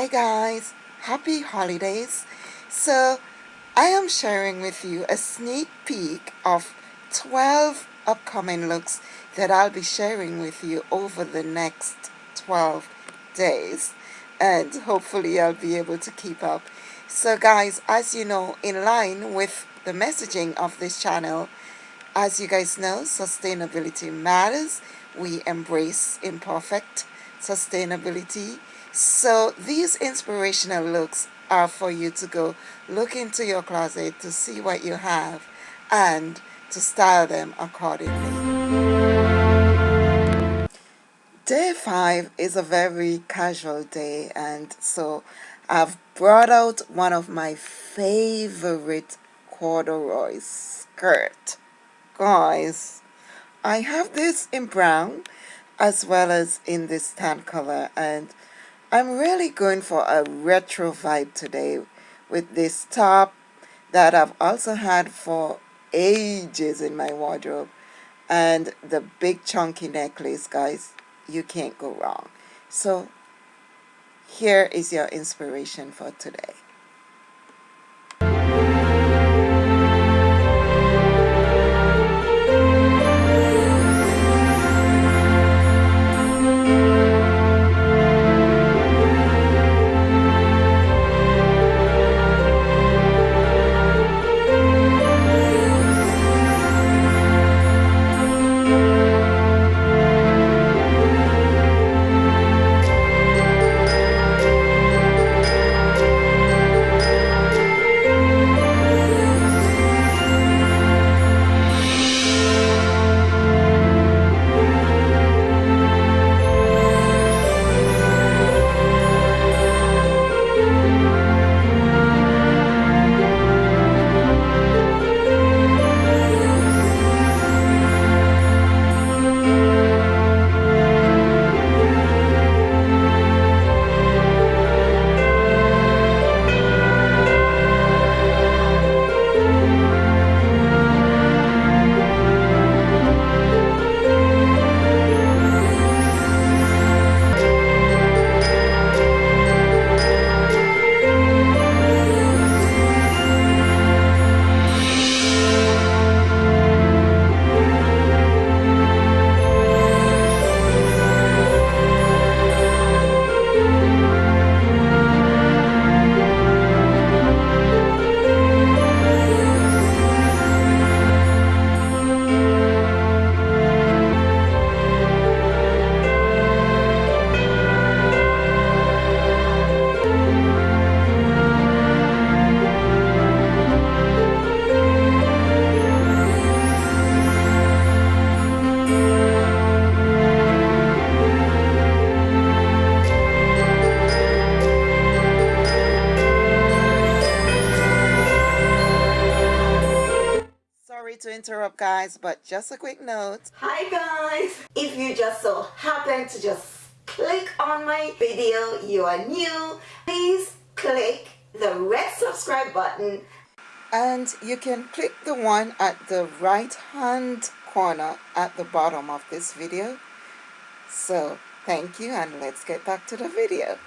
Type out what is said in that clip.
Hi guys, happy holidays. So I am sharing with you a sneak peek of 12 upcoming looks that I'll be sharing with you over the next 12 days and hopefully I'll be able to keep up. So guys, as you know, in line with the messaging of this channel, as you guys know, sustainability matters. We embrace imperfect sustainability so these inspirational looks are for you to go look into your closet to see what you have and to style them accordingly. Day 5 is a very casual day and so I've brought out one of my favorite corduroy skirt. Guys, I have this in brown as well as in this tan color and I'm really going for a retro vibe today with this top that I've also had for ages in my wardrobe and the big chunky necklace guys. You can't go wrong. So here is your inspiration for today interrupt guys but just a quick note. Hi guys. If you just so happen to just click on my video you are new please click the red subscribe button. And you can click the one at the right hand corner at the bottom of this video. So thank you and let's get back to the video